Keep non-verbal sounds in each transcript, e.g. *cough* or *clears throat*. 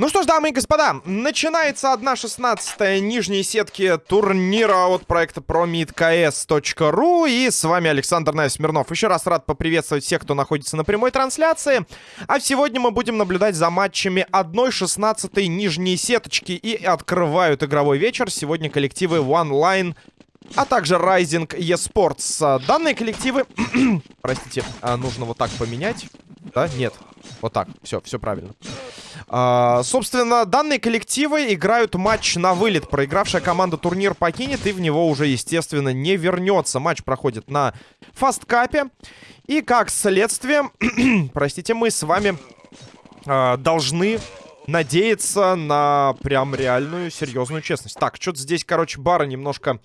Ну что ж, дамы и господа, начинается 1.16 нижней сетки турнира от проекта promidks.ru И с вами Александр Найс. Еще раз рад поприветствовать всех, кто находится на прямой трансляции. А сегодня мы будем наблюдать за матчами 1.16 нижней сеточки. И открывают игровой вечер сегодня коллективы OneLine а также Rising eSports. Данные коллективы... *clears throat* Простите, а, нужно вот так поменять. Да? Нет. Вот так. Все, все правильно. А, собственно, данные коллективы играют матч на вылет. Проигравшая команда турнир покинет и в него уже, естественно, не вернется. Матч проходит на фасткапе. И как следствие, *clears throat* простите, мы с вами а, должны надеяться на прям реальную серьезную честность. Так, что-то здесь, короче, бары немножко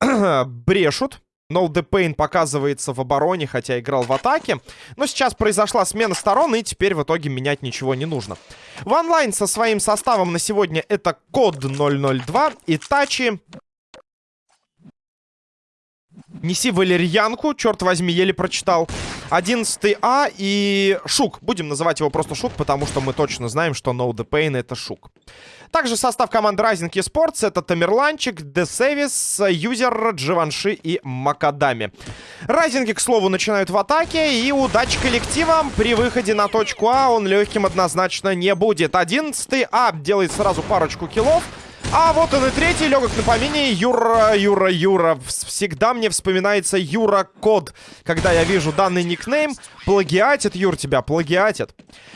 *clears throat* брешут. No The Pain показывается в обороне, хотя играл в атаке. Но сейчас произошла смена сторон, и теперь в итоге менять ничего не нужно. В онлайн со своим составом на сегодня это Код 002, Итачи, Неси валерьянку, черт возьми, еле прочитал. 11 А и Шук. Будем называть его просто Шук, потому что мы точно знаем, что No The Pain это Шук. Также состав команды Rising Esports это Тамерланчик, Десевис, Юзер, Дживанши и Макадами. Райзинги, к слову, начинают в атаке, и удачи коллективам при выходе на точку А он легким однозначно не будет. 11 А делает сразу парочку киллов. А вот он и третий, легок на помине. Юра, Юра, Юра. Всегда мне вспоминается Юра Код. Когда я вижу данный никнейм. Плагиатит, Юр, тебя плагиатит.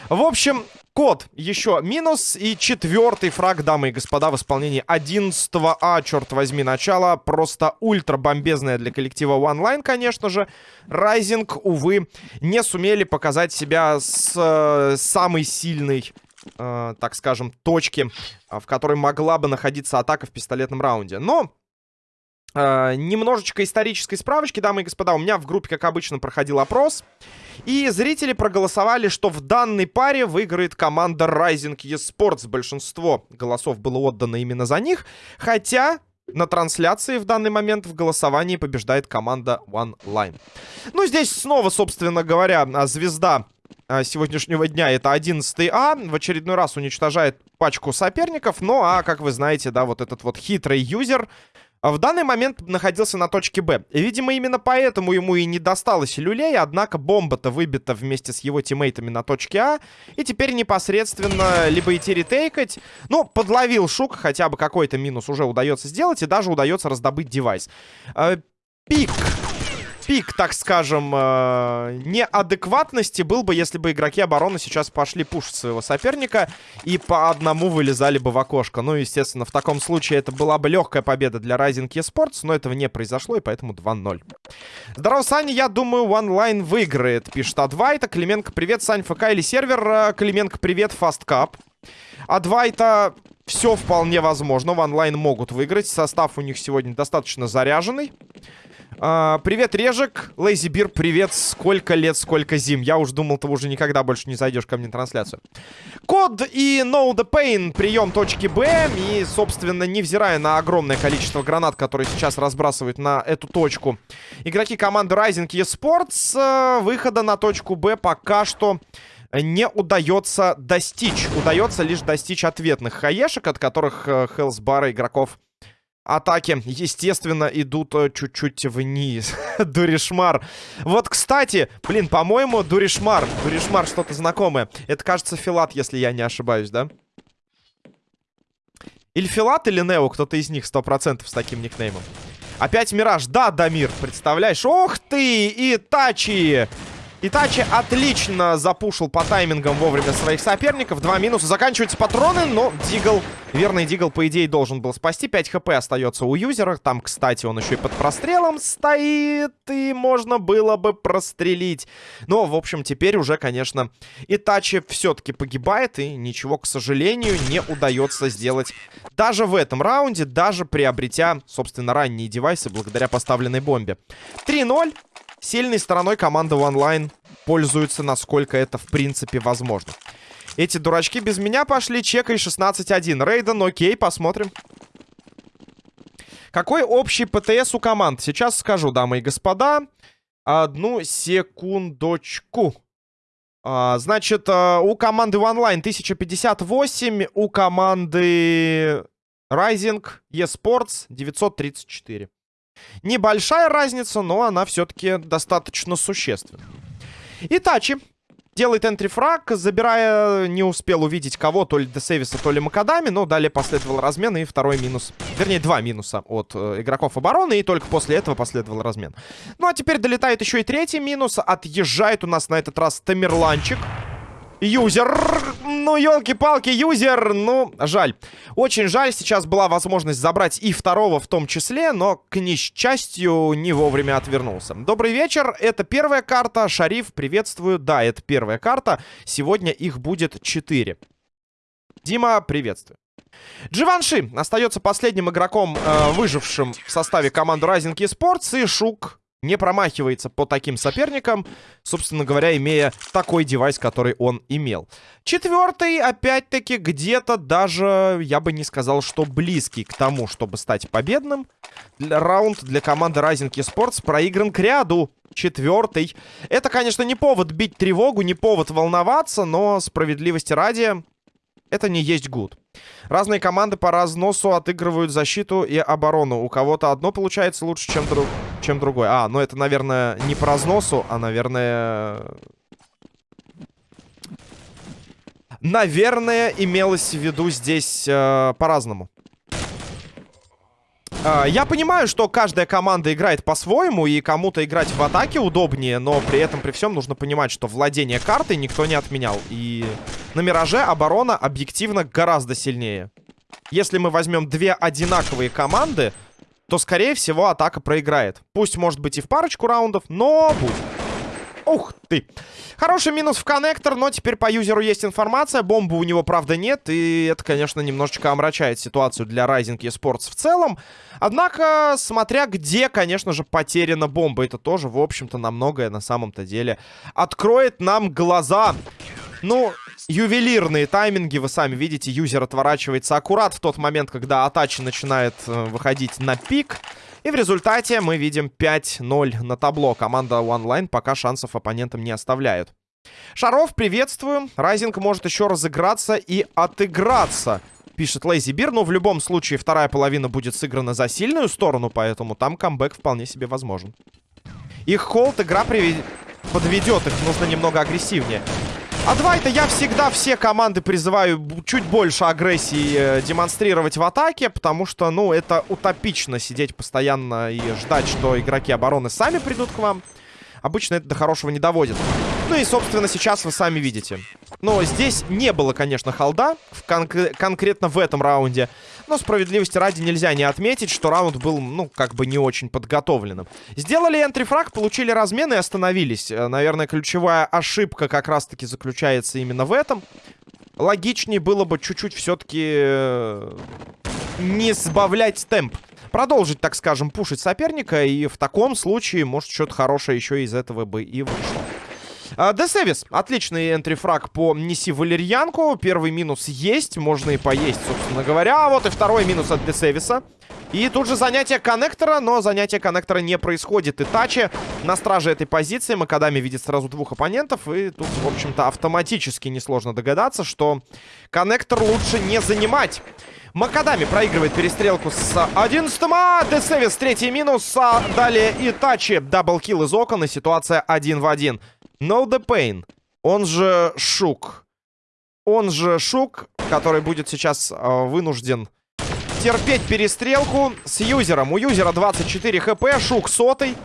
В общем, Код еще минус. И четвертый фраг, дамы и господа, в исполнении 11 А, черт возьми, начало. Просто ультра бомбезное для коллектива OneLine, конечно же. Райзинг, увы, не сумели показать себя с э, самой сильной э, так скажем, точки, а, в которой могла бы находиться атака в пистолетном раунде. Но э, немножечко исторической справочки, дамы и господа. У меня в группе, как обычно, проходил опрос. И зрители проголосовали, что в данной паре выиграет команда Rising eSports. Большинство голосов было отдано именно за них. Хотя на трансляции в данный момент в голосовании побеждает команда OneLine. Ну, здесь снова, собственно говоря, звезда а, сегодняшнего дня. Это 11 А. В очередной раз уничтожает пачку соперников. Ну, а, как вы знаете, да, вот этот вот хитрый юзер в данный момент находился на точке Б. Видимо, именно поэтому ему и не досталось люлей, однако бомба-то выбита вместе с его тиммейтами на точке А. И теперь непосредственно либо идти ретейкать. Ну, подловил Шук, хотя бы какой-то минус уже удается сделать, и даже удается раздобыть девайс. Э, пик пик, так скажем, э, неадекватности был бы, если бы игроки обороны сейчас пошли пушить своего соперника и по одному вылезали бы в окошко. Ну, естественно, в таком случае это была бы легкая победа для Rising eSports, но этого не произошло, и поэтому 2-0. Здорово, Саня, я думаю, OneLine выиграет, пишет Адвайта. Клименко, привет, Сань, ФК или сервер? Э, Клименко, привет, Фасткап. Адвайта все вполне возможно. В онлайн могут выиграть. Состав у них сегодня достаточно заряженный. А, привет, Режик. Лейзи Бир, привет. Сколько лет, сколько зим. Я уж думал, ты уже никогда больше не зайдешь ко мне на трансляцию. Код и No The Pain. Прием точки Б. И, собственно, невзирая на огромное количество гранат, которые сейчас разбрасывают на эту точку, игроки команды Rising eSports э, выхода на точку Б пока что не удается достичь. Удается лишь достичь ответных хаешек, от которых э, Хелсбара игроков атаки, естественно, идут э, чуть-чуть вниз. *laughs* Дуришмар. Вот, кстати, блин, по-моему, Дуришмар. Дуришмар что-то знакомое. Это, кажется, Филат, если я не ошибаюсь, да? Или Филат, или Нео, кто-то из них 100% с таким никнеймом. Опять Мираж. Да, Дамир, представляешь? Ох ты, Итачи! Итачи отлично запушил по таймингам вовремя своих соперников. Два минуса. Заканчиваются патроны, но Дигл, верный Дигл, по идее, должен был спасти. 5 хп остается у юзера. Там, кстати, он еще и под прострелом стоит, и можно было бы прострелить. Но, в общем, теперь уже, конечно, Итачи все-таки погибает, и ничего, к сожалению, не удается сделать даже в этом раунде, даже приобретя, собственно, ранние девайсы благодаря поставленной бомбе. 3-0. Сильной стороной команда OneLine пользуется, насколько это в принципе возможно. Эти дурачки без меня пошли. Чекай 16-1. Рейден, окей, посмотрим. Какой общий ПТС у команд? Сейчас скажу, дамы и господа. Одну секундочку. А, значит, а, у команды OneLine 1058, у команды Rising eSports 934. Небольшая разница, но она все-таки достаточно существенна. Итачи делает энтрифраг, забирая, не успел увидеть кого, то ли Десевиса, то ли Макадами, но далее последовал размен и второй минус, вернее, два минуса от э, игроков обороны, и только после этого последовал размен. Ну, а теперь долетает еще и третий минус, отъезжает у нас на этот раз Тамерланчик. Юзер! Ну, елки-палки, юзер! Ну, жаль. Очень жаль, сейчас была возможность забрать и второго в том числе, но, к несчастью, не вовремя отвернулся. Добрый вечер, это первая карта. Шариф, приветствую. Да, это первая карта. Сегодня их будет четыре. Дима, приветствую. Дживанши остается последним игроком, э, выжившим в составе команды Rising Esports. И Шук не промахивается по таким соперникам, собственно говоря, имея такой девайс, который он имел. Четвертый, опять-таки, где-то даже, я бы не сказал, что близкий к тому, чтобы стать победным. Раунд для команды Rising Esports проигран к ряду. Четвертый. Это, конечно, не повод бить тревогу, не повод волноваться, но справедливости ради, это не есть гуд. Разные команды по разносу отыгрывают защиту и оборону. У кого-то одно получается лучше, чем, друг... чем другое. А, ну это, наверное, не по разносу, а, наверное... Наверное, имелось в виду здесь э, по-разному. А, я понимаю, что каждая команда играет по-своему, и кому-то играть в атаке удобнее, но при этом, при всем, нужно понимать, что владение картой никто не отменял. И на Мираже оборона объективно гораздо сильнее. Если мы возьмем две одинаковые команды, то, скорее всего, атака проиграет. Пусть, может быть, и в парочку раундов, но будет. Ух ты. Хороший минус в коннектор, но теперь по юзеру есть информация. Бомбы у него, правда, нет. И это, конечно, немножечко омрачает ситуацию для Rising eSports в целом. Однако, смотря где, конечно же, потеряна бомба. Это тоже, в общем-то, на многое на самом-то деле откроет нам глаза. Ну, ювелирные тайминги, вы сами видите, юзер отворачивается аккурат в тот момент, когда атачи начинает э, выходить на пик. И в результате мы видим 5-0 на табло. Команда OneLine пока шансов оппонентам не оставляют. Шаров, приветствую. Райзинг может еще разыграться и отыграться, пишет Лейзи Бир. Но в любом случае вторая половина будет сыграна за сильную сторону, поэтому там камбэк вполне себе возможен. Их холд игра привед... подведет, их нужно немного агрессивнее. А два это я всегда все команды призываю чуть больше агрессии э, демонстрировать в атаке, потому что, ну, это утопично сидеть постоянно и ждать, что игроки обороны сами придут к вам. Обычно это до хорошего не доводит. Ну и, собственно, сейчас вы сами видите. Но здесь не было, конечно, холда кон конкретно в этом раунде. Но справедливости ради нельзя не отметить, что раунд был, ну, как бы не очень подготовленным. Сделали энтрифраг, получили размен и остановились. Э, наверное, ключевая ошибка как раз-таки заключается именно в этом. Логичнее было бы чуть-чуть все-таки э, не сбавлять темп продолжить, так скажем, пушить соперника. И в таком случае, может, что-то хорошее еще из этого бы и вышло. А, Десевис. Отличный энтрифраг по Неси Валерьянку. Первый минус есть. Можно и поесть, собственно говоря. А вот и второй минус от Десевиса. И тут же занятие коннектора, но занятие коннектора не происходит. И Тачи на страже этой позиции. Макадами видит сразу двух оппонентов. И тут, в общем-то, автоматически несложно догадаться, что коннектор лучше не занимать. Макадами проигрывает перестрелку с 11 А Десевис третий минус. А далее Итачи. Даблкил из окон. И ситуация один в один. No the Pain. Он же Шук. Он же Шук, который будет сейчас э, вынужден терпеть перестрелку с юзером. У юзера 24 хп, Шук сотый.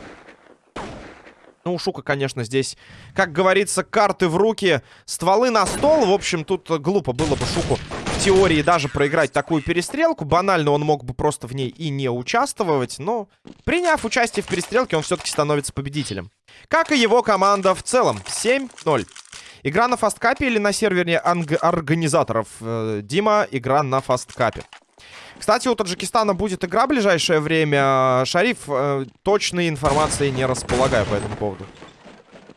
Ну, у Шука, конечно, здесь, как говорится, карты в руки, стволы на стол. В общем, тут глупо было бы Шуку в теории даже проиграть такую перестрелку. Банально он мог бы просто в ней и не участвовать. Но, приняв участие в перестрелке, он все-таки становится победителем. Как и его команда в целом. 7-0. Игра на фасткапе или на сервере организаторов? Э, Дима, игра на фасткапе. Кстати, у Таджикистана будет игра в ближайшее время. Шариф, э, точной информации не располагаю по этому поводу.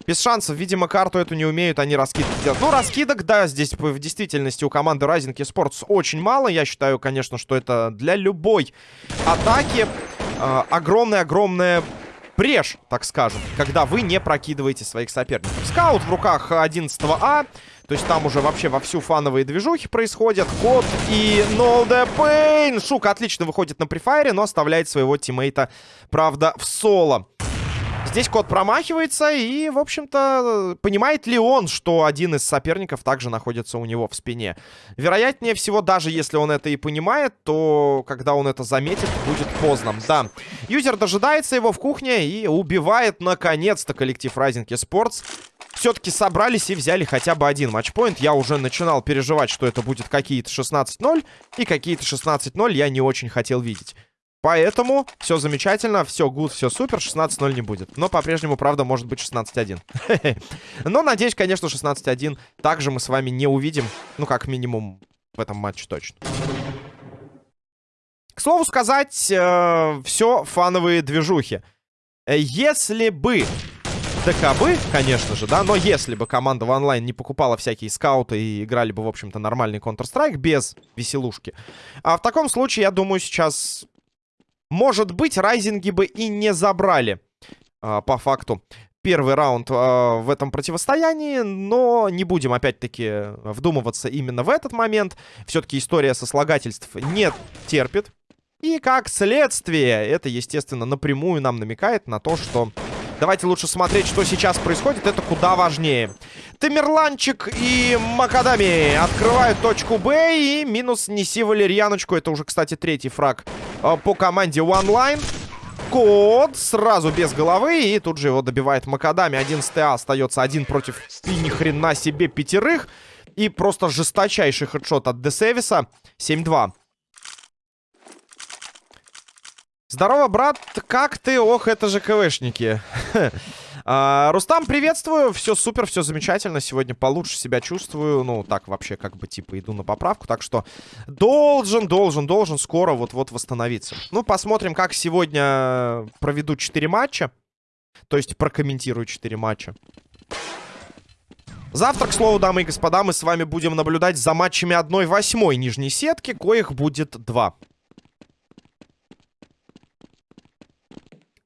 Без шансов, видимо, карту эту не умеют они раскидки делать. Ну, раскидок, да, здесь в действительности у команды Rising Esports очень мало. Я считаю, конечно, что это для любой атаки а, огромная-огромная брешь, так скажем, когда вы не прокидываете своих соперников. Скаут в руках 11А, то есть там уже вообще вовсю фановые движухи происходят. Кот и No. Шук отлично выходит на префайре, но оставляет своего тиммейта, правда, в соло. Здесь кот промахивается и, в общем-то, понимает ли он, что один из соперников также находится у него в спине? Вероятнее всего, даже если он это и понимает, то когда он это заметит, будет поздно. Да, юзер дожидается его в кухне и убивает, наконец-то, коллектив Rising Esports. Все-таки собрались и взяли хотя бы один матчпоинт. Я уже начинал переживать, что это будет какие-то 16-0, и какие-то 16-0 я не очень хотел видеть. Поэтому все замечательно, все гуд, все супер, 16-0 не будет. Но по-прежнему, правда, может быть 16-1. *laughs* Но, надеюсь, конечно, 16-1 также мы с вами не увидим. Ну, как минимум, в этом матче точно. К слову сказать, э, все фановые движухи. Э, если бы ДКБ, конечно же, да, но если бы команда в онлайн не покупала всякие скауты и играли бы, в общем-то, нормальный Counter-Strike без веселушки, а в таком случае, я думаю, сейчас может быть, райзинги бы и не забрали, а, по факту, первый раунд а, в этом противостоянии, но не будем, опять-таки, вдумываться именно в этот момент. Все-таки история сослагательств не терпит. И как следствие, это, естественно, напрямую нам намекает на то, что Давайте лучше смотреть, что сейчас происходит. Это куда важнее. Тамерланчик и Макадами открывают точку Б. И минус неси валерьяночку. Это уже, кстати, третий фраг э, по команде One Line. Код сразу без головы. И тут же его добивает Макадами. 11 А остается один против ни хрена себе пятерых. И просто жесточайший хедшот от Десевиса. 7-2. Здорово, брат, как ты? Ох, это же КВшники. *laughs* а, Рустам, приветствую. Все супер, все замечательно. Сегодня получше себя чувствую. Ну, так вообще, как бы, типа, иду на поправку. Так что должен, должен, должен скоро вот-вот восстановиться. Ну, посмотрим, как сегодня проведу 4 матча. То есть прокомментирую 4 матча. Завтра, к слову, дамы и господа, мы с вами будем наблюдать за матчами 1-8 нижней сетки, коих будет 2.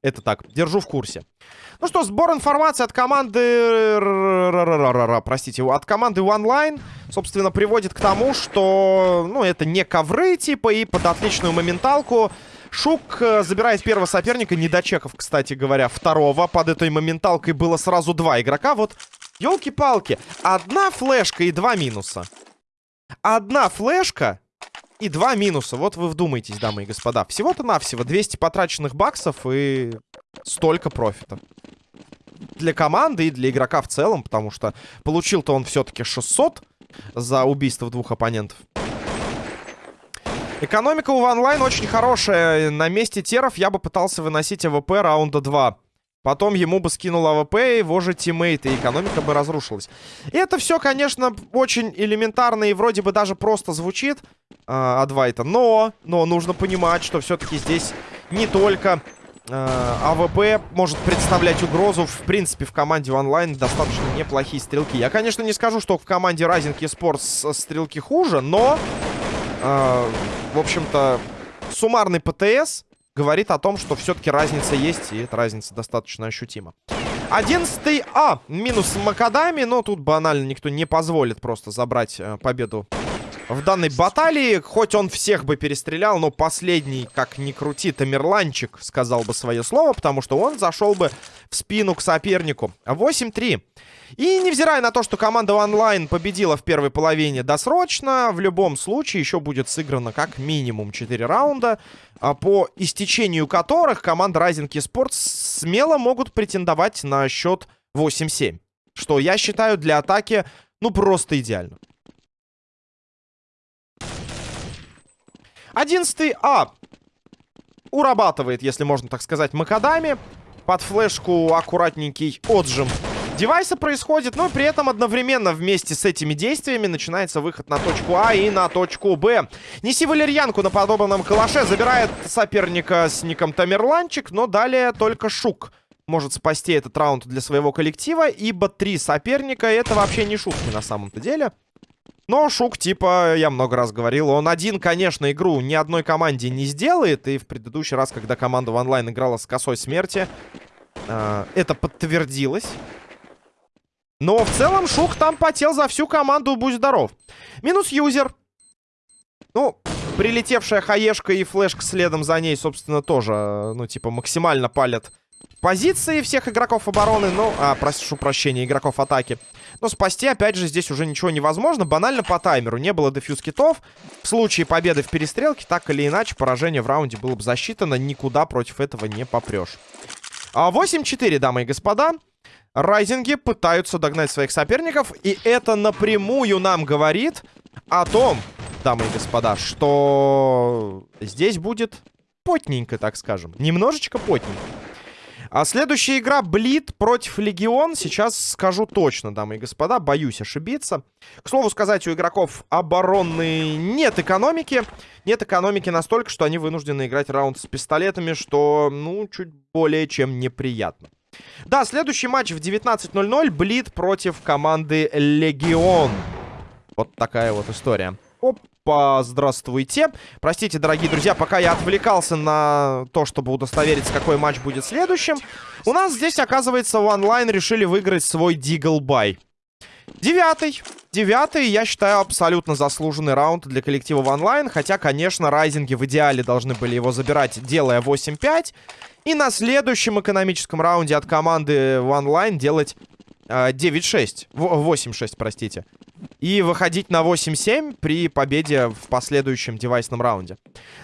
Это так, держу в курсе. Ну что, сбор информации от команды... Простите, от команды OneLine, собственно, приводит к тому, что, ну, это не ковры, типа, и под отличную моменталку Шук э, забирает первого соперника, не дочеков, кстати говоря, второго. Под этой моменталкой было сразу два игрока. Вот, елки-палки, одна флешка и два минуса. Одна флешка и два минуса. Вот вы вдумайтесь, дамы и господа. Всего-то навсего 200 потраченных баксов и столько профита. Для команды и для игрока в целом, потому что получил-то он все-таки 600 за убийство двух оппонентов. Экономика у OneLine очень хорошая. На месте теров я бы пытался выносить AWP раунда 2. Потом ему бы скинул АВП, его же тиммейты, и экономика бы разрушилась. И это все, конечно, очень элементарно и вроде бы даже просто звучит э, от Вайта. Но, но нужно понимать, что все-таки здесь не только э, АВП может представлять угрозу. В принципе, в команде онлайн достаточно неплохие стрелки. Я, конечно, не скажу, что в команде Rising Esports стрелки хуже, но, э, в общем-то, суммарный ПТС говорит о том, что все-таки разница есть, и эта разница достаточно ощутима. 11 А. Минус Макадами, но тут банально никто не позволит просто забрать э, победу в данной баталии. Хоть он всех бы перестрелял, но последний, как ни крути, Тамерланчик сказал бы свое слово, потому что он зашел бы в спину к сопернику. 8-3. И невзирая на то, что команда онлайн победила в первой половине досрочно, в любом случае еще будет сыграно как минимум 4 раунда, а по истечению которых команда Rising Esports смело могут претендовать на счет 8-7. Что я считаю для атаки, ну, просто идеально. 11 А урабатывает, если можно так сказать, Макадами. Под флешку аккуратненький отжим девайса происходит, но при этом одновременно вместе с этими действиями начинается выход на точку А и на точку Б. Неси валерьянку на подобранном калаше, забирает соперника с ником Тамерланчик, но далее только Шук может спасти этот раунд для своего коллектива, ибо три соперника это вообще не шутки на самом-то деле. Но Шук, типа, я много раз говорил, он один, конечно, игру ни одной команде не сделает. И в предыдущий раз, когда команда в онлайн играла с косой смерти, э, это подтвердилось. Но в целом Шук там потел за всю команду, будь здоров. Минус юзер. Ну, прилетевшая хаешка и флешка следом за ней, собственно, тоже, ну, типа, максимально палят позиции всех игроков обороны. Ну, а, прошу прощения, игроков атаки. Но спасти, опять же, здесь уже ничего невозможно. Банально по таймеру. Не было дефьюз китов. В случае победы в перестрелке, так или иначе, поражение в раунде было бы засчитано. Никуда против этого не попрешь. 8-4, а, дамы и господа. Райзинги пытаются догнать своих соперников. И это напрямую нам говорит о том, дамы и господа, что здесь будет потненько, так скажем. Немножечко потненько. А следующая игра Блит против Легион. Сейчас скажу точно, дамы и господа. Боюсь ошибиться. К слову сказать, у игроков обороны нет экономики. Нет экономики настолько, что они вынуждены играть раунд с пистолетами, что, ну, чуть более чем неприятно. Да, следующий матч в 19.00. Блит против команды Легион. Вот такая вот история. Опа, здравствуйте. Простите, дорогие друзья, пока я отвлекался на то, чтобы удостовериться, какой матч будет следующим. У нас здесь, оказывается, в онлайн решили выиграть свой Дигл Бай. Девятый. Девятый, я считаю, абсолютно заслуженный раунд для коллектива в онлайн. Хотя, конечно, райзинги в идеале должны были его забирать, делая 8-5. И на следующем экономическом раунде от команды в онлайн делать 9-6. 8-6, простите. И выходить на 8-7 при победе в последующем девайсном раунде.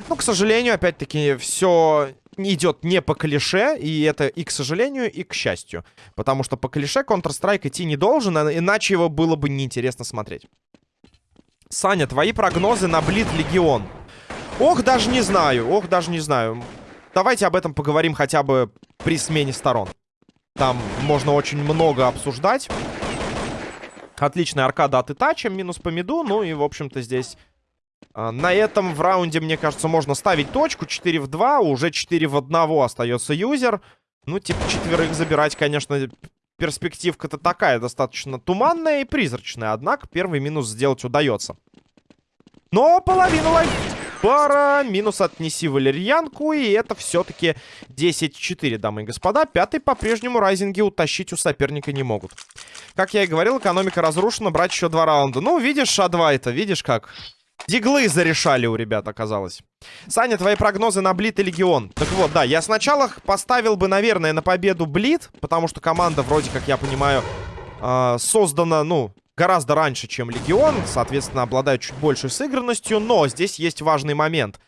Ну, к сожалению, опять-таки, все идет не по клише. И это и к сожалению, и к счастью. Потому что по клише Counter-Strike идти не должен, а иначе его было бы неинтересно смотреть. Саня, твои прогнозы на Блит Легион. Ох, даже не знаю, ох, даже не знаю. Давайте об этом поговорим хотя бы при смене сторон. Там можно очень много обсуждать. Отличная аркада от Итача, минус по миду. Ну и, в общем-то, здесь... А, на этом в раунде, мне кажется, можно ставить точку. 4 в 2, уже 4 в 1 остается юзер. Ну, типа, четверых забирать, конечно, перспективка-то такая, достаточно туманная и призрачная. Однако первый минус сделать удается. Но половину лайф пара. Минус отнеси валерьянку. И это все-таки 10-4, дамы и господа. Пятый по-прежнему райзинги утащить у соперника не могут. Как я и говорил, экономика разрушена. Брать еще два раунда. Ну, видишь, А2 это, видишь как? Диглы зарешали у ребят, оказалось. Саня, твои прогнозы на Блит и Легион. Так вот, да, я сначала поставил бы, наверное, на победу Блит, потому что команда, вроде как я понимаю, э, создана, ну, гораздо раньше, чем Легион, соответственно, обладает чуть большей сыгранностью, но здесь есть важный момент.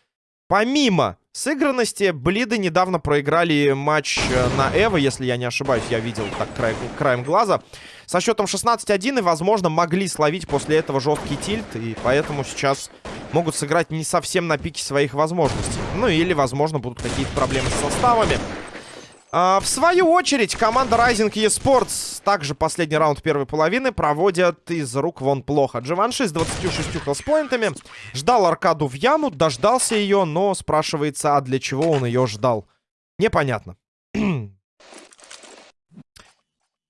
Помимо сыгранности, Блиды недавно проиграли матч э, на Эво, если я не ошибаюсь, я видел так край, краем глаза, со счетом 16-1, и, возможно, могли словить после этого жесткий тильт, и поэтому сейчас могут сыграть не совсем на пике своих возможностей. Ну, или, возможно, будут какие-то проблемы с составами. А, в свою очередь, команда Rising eSports, также последний раунд первой половины, проводят из рук вон плохо. Дживанши с 26 хелспоинтами ждал аркаду в яму, дождался ее, но спрашивается, а для чего он ее ждал? Непонятно. *clears throat*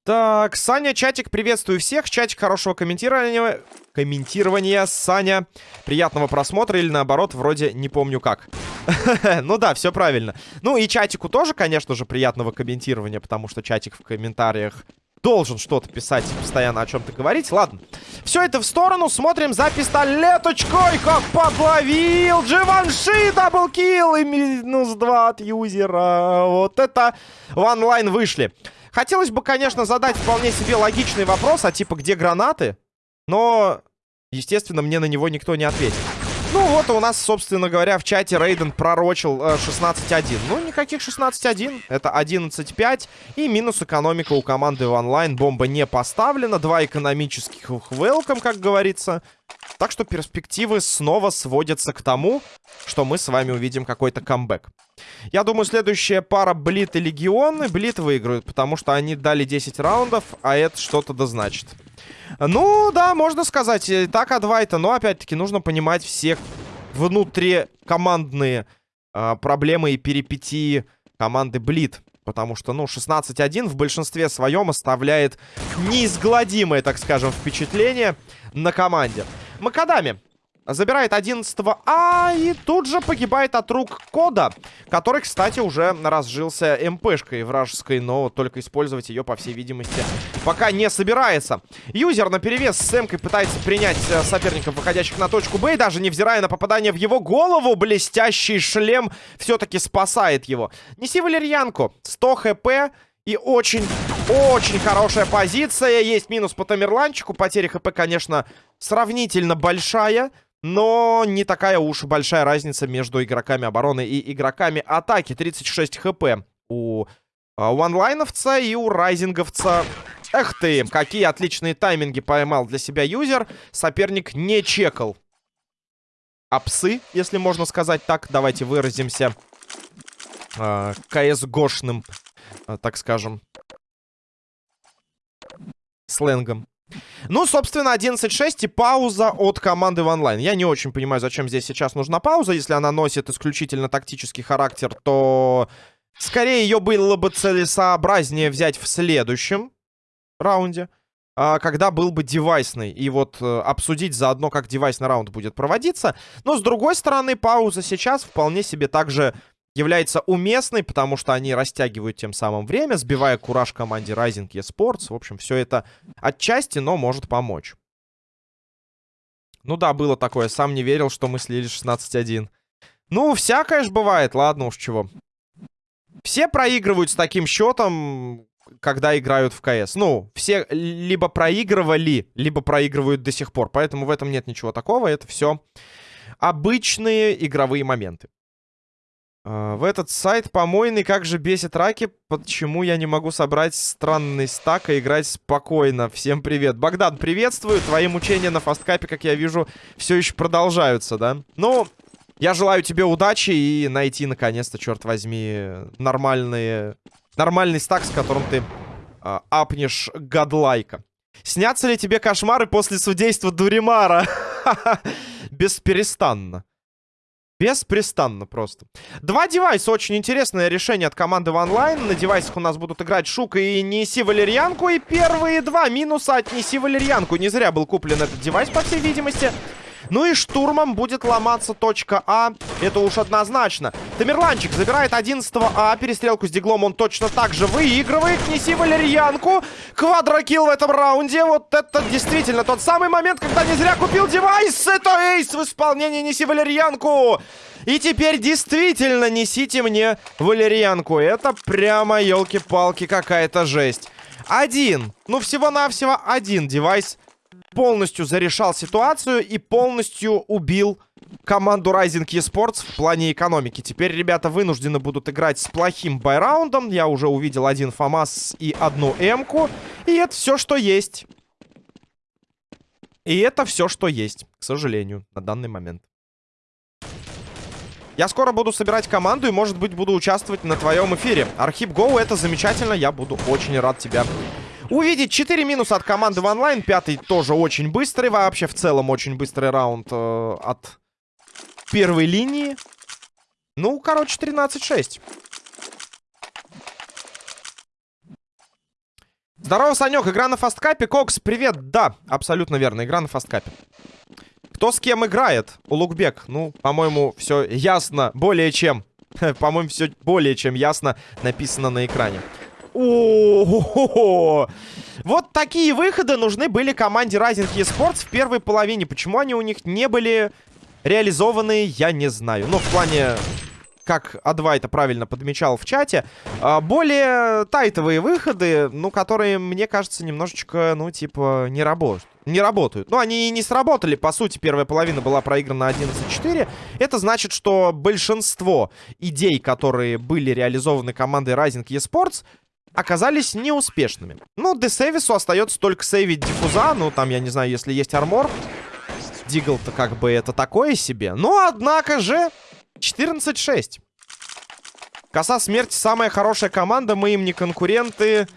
Так, Саня, чатик, приветствую всех. Чатик хорошего комментирования. Комментирования, Саня. Приятного просмотра или наоборот, вроде не помню как. *laughs* Ну да, все правильно. Ну и чатику тоже, конечно же, приятного комментирования, потому что чатик в комментариях должен что-то писать и постоянно о чем-то говорить. Ладно. Все это в сторону. Смотрим за пистолеточкой. Как подловил. Дживанши double kill. И минус 2 от юзера. Вот это в онлайн вышли. Хотелось бы, конечно, задать вполне себе логичный вопрос, а типа, где гранаты? Но, естественно, мне на него никто не ответит. Ну вот у нас, собственно говоря, в чате Рейден пророчил э, 16-1. Ну, никаких 16-1. Это 11-5. И минус экономика у команды в онлайн. Бомба не поставлена. Два экономических welcome, как говорится. Так что перспективы снова сводятся к тому, что мы с вами увидим какой-то камбэк. Я думаю, следующая пара Блит и Легион. Блит выиграют, потому что они дали 10 раундов, а это что-то да значит. Ну, да, можно сказать. Э, так, Адвайта. Но, опять-таки, нужно понимать все внутрикомандные э, проблемы и перипетии команды Блит. Потому что, ну, 16-1 в большинстве своем оставляет неизгладимое, так скажем, впечатление на команде. Макадами. Забирает 11 А и тут же погибает от рук Кода, который, кстати, уже разжился МПшкой вражеской, но только использовать ее, по всей видимости, пока не собирается. Юзер на перевес с Эмкой пытается принять э, соперников, выходящих на точку Б, и даже невзирая на попадание в его голову, блестящий шлем все-таки спасает его. Неси валерьянку, 100 хп, и очень-очень хорошая позиция. Есть минус по Тамерланчику. Потеря хп, конечно, сравнительно большая. Но не такая уж большая разница между игроками обороны и игроками атаки. 36 хп у ванлайновца и у райзинговца. Эх ты, какие отличные тайминги поймал для себя юзер. Соперник не чекал. А если можно сказать так. Давайте выразимся э, КС-гошным Э, так скажем, сленгом. Ну, собственно, 11.6 и пауза от команды в онлайн. Я не очень понимаю, зачем здесь сейчас нужна пауза. Если она носит исключительно тактический характер, то скорее ее было бы целесообразнее взять в следующем раунде, а, когда был бы девайсный. И вот э, обсудить заодно, как девайсный раунд будет проводиться. Но, с другой стороны, пауза сейчас вполне себе также является уместной, потому что они растягивают тем самым время, сбивая кураж команде Rising eSports. В общем, все это отчасти, но может помочь. Ну да, было такое. Сам не верил, что мы слили 16-1. Ну, всякое ж бывает. Ладно уж чего. Все проигрывают с таким счетом, когда играют в КС. Ну, все либо проигрывали, либо проигрывают до сих пор. Поэтому в этом нет ничего такого. Это все обычные игровые моменты. А, в этот сайт помойный, как же бесит раки, почему я не могу собрать странный стак и играть спокойно. Всем привет. Богдан, приветствую. Твои мучения на фасткапе, как я вижу, все еще продолжаются, да? Ну, я желаю тебе удачи и найти, наконец-то, черт возьми, нормальные, нормальный стак, с которым ты э, апнешь гадлайка. Снятся ли тебе кошмары после судейства Дуримара? *laughs* Бесперестанно. Беспрестанно просто. Два девайса. Очень интересное решение от команды в онлайн. На девайсах у нас будут играть Шука и Неси Валерьянку. И первые два минуса от Неси Валерьянку. Не зря был куплен этот девайс, по всей видимости. Ну и штурмом будет ломаться точка А. Это уж однозначно. Тамерланчик забирает 11 А. Перестрелку с диглом он точно так же выигрывает. Неси валерьянку. Квадрокилл в этом раунде. Вот это действительно тот самый момент, когда не зря купил девайс. Это эйс в исполнении Неси валерьянку. И теперь действительно несите мне валерьянку. Это прямо, елки-палки, какая-то жесть. Один, ну всего-навсего один девайс полностью зарешал ситуацию и полностью убил команду Rising eSports в плане экономики. Теперь ребята вынуждены будут играть с плохим байраундом. Я уже увидел один ФАМАС и одну М-ку. И это все, что есть. И это все, что есть, к сожалению, на данный момент. Я скоро буду собирать команду и, может быть, буду участвовать на твоем эфире. Архип Гоу, это замечательно. Я буду очень рад тебя увидеть. 4 минуса от команды в онлайн. Пятый тоже очень быстрый. Вообще, в целом, очень быстрый раунд э, от первой линии. Ну, короче, 13-6. Здорово, Санек. Игра на фасткапе. Кокс, привет. Да, абсолютно верно. Игра на фасткапе. Кто с кем играет? Улукбек. Ну, по-моему, все ясно. Более чем. *laughs* По-моему, все более чем ясно написано на экране. О, Вот такие выходы нужны были команде Rising eSports в первой половине. Почему они у них не были реализованы, я не знаю. Ну, в плане, как А2 это правильно подмечал в чате, а, более тайтовые выходы, ну, которые, мне кажется, немножечко, ну, типа, не работают. Не работают. Ну, они и не сработали. По сути, первая половина была проиграна 11-4. Это значит, что большинство идей, которые были реализованы командой Rising eSports, оказались неуспешными. Ну, Десевису остается только сейвить диффуза. Ну, там, я не знаю, если есть армор. Дигл-то как бы это такое себе. Но, однако же, 14-6. Коса смерти самая хорошая команда. Мы им не конкуренты.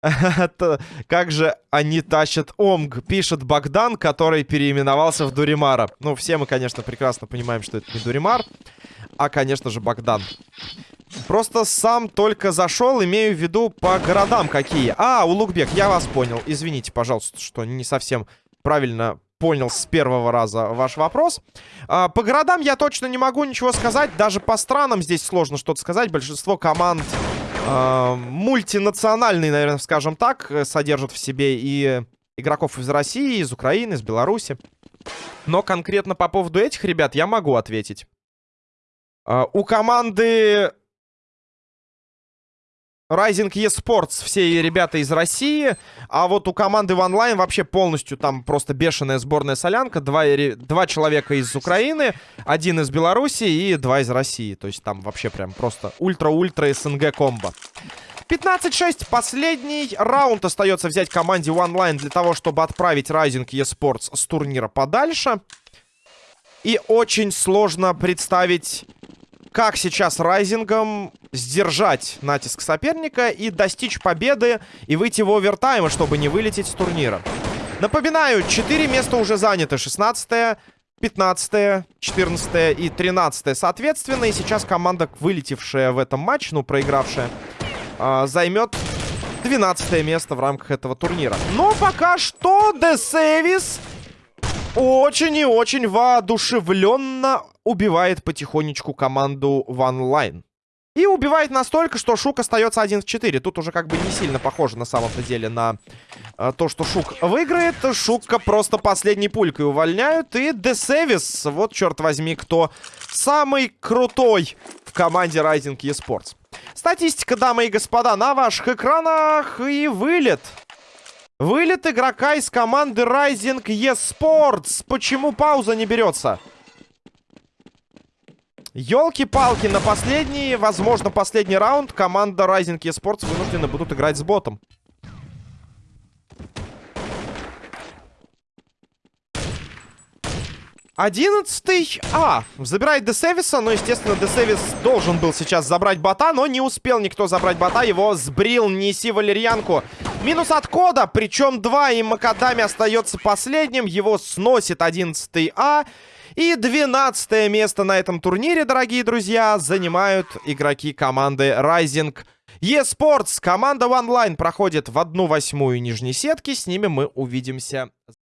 *laughs* Как же они тащат Омг, пишет Богдан, который переименовался в Дуримара. Ну, все мы, конечно, прекрасно понимаем, что это не Дуримар, а, конечно же, Богдан. Просто сам только зашел, имею в виду по городам какие. А, Улугбек, я вас понял. Извините, пожалуйста, что не совсем правильно понял с первого раза ваш вопрос. А, по городам я точно не могу ничего сказать. Даже по странам здесь сложно что-то сказать. Большинство команд а, мультинациональные, наверное, скажем так, содержат в себе и игроков из России, из Украины, из Беларуси. Но конкретно по поводу этих ребят я могу ответить. А, у команды Rising eSports все ребята из России, а вот у команды в онлайн вообще полностью там просто бешеная сборная солянка. Два, два человека из Украины, один из Беларуси и два из России. То есть там вообще прям просто ультра-ультра СНГ комбо. 15-6. Последний раунд остается взять команде онлайн для того, чтобы отправить Rising eSports с турнира подальше. И очень сложно представить как сейчас Райзингом сдержать натиск соперника и достичь победы и выйти в овертайм, чтобы не вылететь с турнира. Напоминаю, 4 места уже заняты. 16 15 14 и 13 соответственно. И сейчас команда, вылетевшая в этом матче, ну, проигравшая, э, займет 12 место в рамках этого турнира. Но пока что Десевис очень и очень воодушевленно убивает потихонечку команду в онлайн. И убивает настолько, что Шук остается 1 в 4. Тут уже как бы не сильно похоже на самом-то деле на э, то, что Шук выиграет. Шука просто последней пулькой увольняют. И Десевис, вот черт возьми, кто самый крутой в команде Rising eSports. Статистика, дамы и господа, на ваших экранах и вылет. Вылет игрока из команды Rising eSports. Почему пауза не берется? Елки-палки, на последний, возможно, последний раунд команда Rising eSports вынуждены будут играть с ботом. Одиннадцатый. А, забирает Десевиса. Но, естественно, Десевис должен был сейчас забрать бота, но не успел никто забрать бота. Его сбрил Неси Валерьянку. Минус от кода, причем два, и Макадами остается последним. Его сносит одиннадцатый А. И 12 место на этом турнире, дорогие друзья, занимают игроки команды Rising eSports. Команда онлайн проходит в одну восьмую нижней сетки. С ними мы увидимся